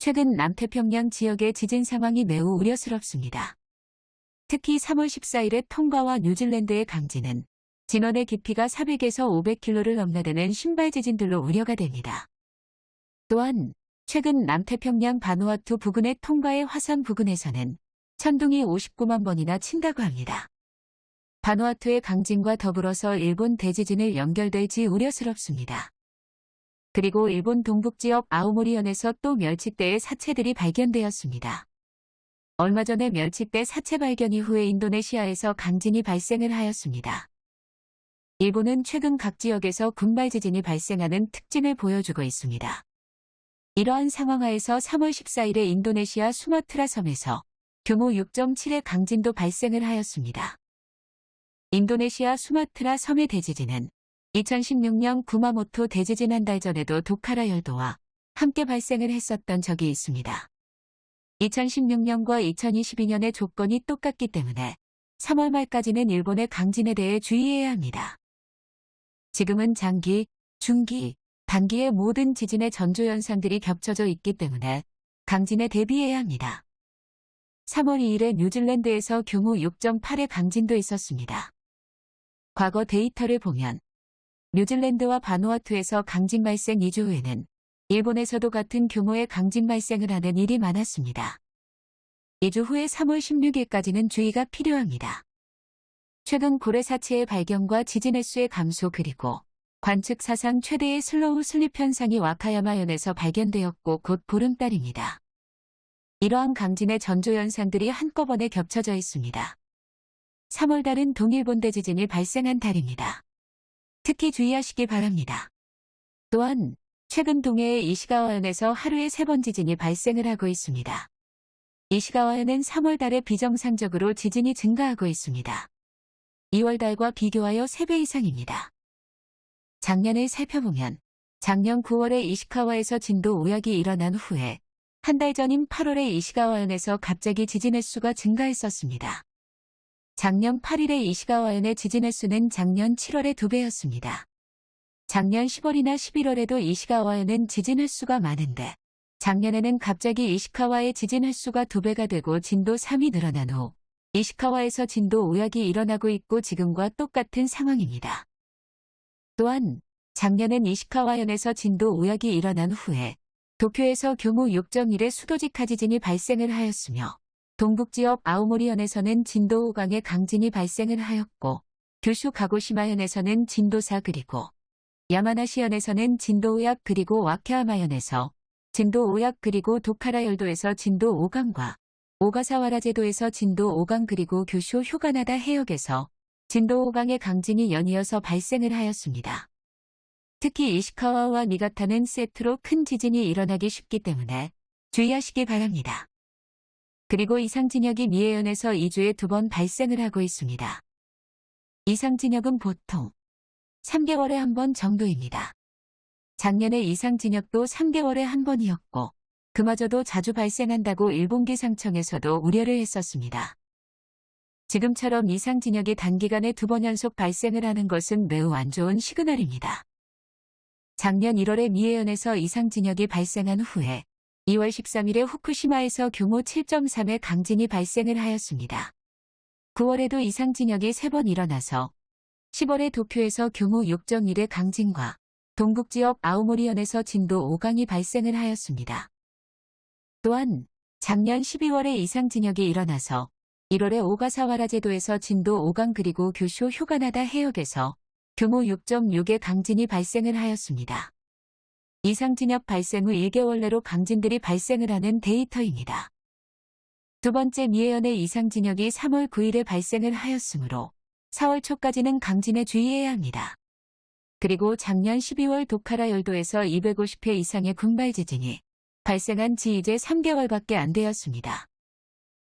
최근 남태평양 지역의 지진 상황이 매우 우려스럽습니다. 특히 3월 14일의 통가와 뉴질랜드의 강진은 진원의 깊이가 400에서 500km를 넘나드는 신발 지진들로 우려가 됩니다. 또한 최근 남태평양 바누아투 부근의 통가의 화산 부근에서는 천둥이 59만 번이나 친다고 합니다. 바누아투의 강진과 더불어서 일본 대지진을 연결될지 우려스럽습니다. 그리고 일본 동북지역 아오모리현에서 또 멸치대의 사체들이 발견되었습니다. 얼마 전에 멸치대 사체 발견 이후에 인도네시아에서 강진이 발생을 하였습니다. 일본은 최근 각 지역에서 군발 지진이 발생하는 특징을 보여주고 있습니다. 이러한 상황 하에서 3월 14일에 인도네시아 수마트라 섬에서 규모 6.7의 강진도 발생을 하였습니다. 인도네시아 수마트라 섬의 대지진은 2016년 구마모토 대지진 한 달 전에도 도카라 열도와 함께 발생을 했었던 적이 있습니다. 2016년과 2022년의 조건이 똑같기 때문에 3월 말까지는 일본의 강진에 대해 주의해야 합니다. 지금은 장기, 중기, 단기의 모든 지진의 전조현상들이 겹쳐져 있기 때문에 강진에 대비해야 합니다. 3월 2일에 뉴질랜드에서 규모 6.8의 강진도 있었습니다. 과거 데이터를 보면 뉴질랜드와 바누아투에서 강진 발생 2주 후에는 일본에서도 같은 규모의 강진 발생을 하는 일이 많았습니다. 2주 후에 3월 16일까지는 주의가 필요합니다. 최근 고래 사체의 발견과 지진 횟수의 감소 그리고 관측 사상 최대의 slow slip 현상이 와카야마현에서 발견되었고 곧 보름달입니다. 이러한 강진의 전조 현상들이 한꺼번에 겹쳐져 있습니다. 3월달은 동일본 대 지진이 발생한 달입니다. 특히 주의하시기 바랍니다. 또한 최근 동해의 이시가와현에서 하루에 세 번 지진이 발생을 하고 있습니다. 이시가와현은 3월 달에 비정상적으로 지진이 증가하고 있습니다. 2월 달과 비교하여 3배 이상입니다. 작년을 살펴보면 작년 9월에 이시카와에서 진도 우약이 일어난 후에 한 달 전인 8월에 이시가와현에서 갑자기 지진 횟수가 증가했었습니다. 작년 8일에 이시가와현의 지진 횟수는 작년 7월의 2배였습니다. 작년 10월이나 11월에도 이시가와현은 지진 횟수가 많은데 작년에는 갑자기 이시카와의 지진 횟수가 2배가 되고 진도 3이 늘어난 후 이시카와에서 진도 5약이 일어나고 있고 지금과 똑같은 상황입니다. 또한 작년엔 이시카와현에서 진도 5약이 일어난 후에 도쿄에서 규모 6.1의 수도직하 지진이 발생을 하였으며 동북지역 아오모리현에서는 진도 5강의 강진이 발생을 하였고 규슈 가고시마현에서는 진도 4 그리고 야마나시현에서는 진도 5약 그리고 와케아마현에서 진도 5약 그리고 도카라 열도에서 진도 5강과 오가사와라 제도에서 진도 5강 그리고 규슈 휴가나다 해역에서 진도 5강의 강진이 연이어서 발생을 하였습니다. 특히 이시카와와 니가타는 세트로 큰 지진이 일어나기 쉽기 때문에 주의하시기 바랍니다. 그리고 이상진역이 미해현에서 2주에 두 번 발생을 하고 있습니다. 이상진역은 보통 3개월에 한 번 정도입니다. 작년에 이상진역도 3개월에 한 번이었고 그마저도 자주 발생한다고 일본기 상청에서도 우려를 했었습니다. 지금처럼 이상진역이 단기간에 두 번 연속 발생을 하는 것은 매우 안 좋은 시그널입니다. 작년 1월에 미해현에서 이상진역이 발생한 후에 2월 13일에 후쿠시마에서 규모 7.3의 강진이 발생을 하였습니다. 9월에도 이상 진역이 3번 일어나서 10월에 도쿄에서 규모 6.1의 강진과 동북지역 아오모리현에서 진도 5강이 발생을 하였습니다. 또한 작년 12월에 이상 진역이 일어나서 1월에 오가사와라 제도에서 진도 5강 그리고 규슈 휴가나다 해역에서 규모 6.6의 강진이 발생을 하였습니다. 이상진역 발생 후 1개월 내로 강진들이 발생을 하는 데이터입니다. 두 번째 미해현의 이상진역이 3월 9일에 발생을 하였으므로 4월 초까지는 강진에 주의해야 합니다. 그리고 작년 12월 도카라 열도에서 250회 이상의 군발 지진이 발생한 지 이제 3개월밖에 안 되었습니다.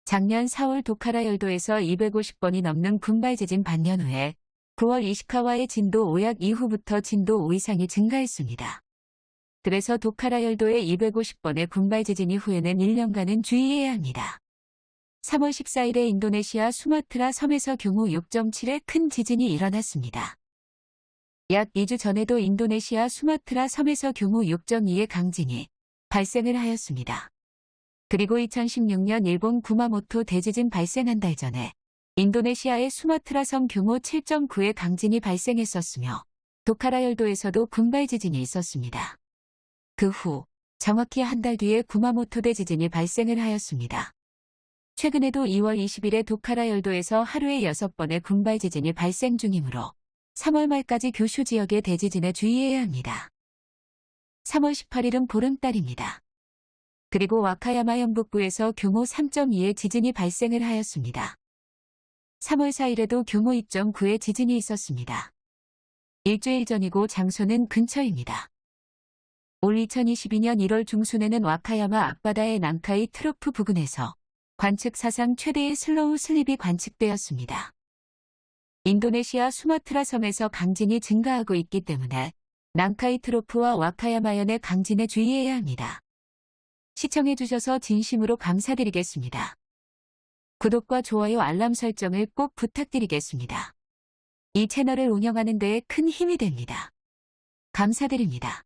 작년 4월 도카라 열도에서 250번이 넘는 군발 지진 반년 후에 9월 이시카와의 진도 5약 이후부터 진도 5 이상이 증가했습니다. 그래서 도카라 열도의 250번의 군발 지진 이 후에는 1년간은 주의해야 합니다. 3월 14일에 인도네시아 수마트라 섬에서 규모 6.7의 큰 지진이 일어났습니다. 약 2주 전에도 인도네시아 수마트라 섬에서 규모 6.2의 강진이 발생을 하였습니다. 그리고 2016년 일본 구마모토 대지진 발생 한 달 전에 인도네시아의 수마트라 섬 규모 7.9의 강진이 발생했었으며 도카라 열도에서도 군발 지진이 있었습니다. 그 후 정확히 한 달 뒤에 구마모토 대 지진이 발생을 하였습니다. 최근에도 2월 20일에 도카라 열도에서 하루에 6번의 군발 지진이 발생 중이므로 3월 말까지 교슈 지역의 대지진에 주의해야 합니다. 3월 18일은 보름달입니다. 그리고 와카야마 영북부에서 규모 3.2의 지진이 발생을 하였습니다. 3월 4일에도 규모 2.9의 지진이 있었습니다. 일주일 전이고 장소는 근처입니다. 올 2022년 1월 중순에는 와카야마 앞바다의 난카이 트로프 부근에서 관측 사상 최대의 slow slip이 관측되었습니다. 인도네시아 수마트라 섬에서 강진이 증가하고 있기 때문에 난카이 트로프와 와카야마현의 강진에 주의해야 합니다. 시청해주셔서 진심으로 감사드리겠습니다. 구독과 좋아요 알람 설정을 꼭 부탁드리겠습니다. 이 채널을 운영하는 데에 큰 힘이 됩니다. 감사드립니다.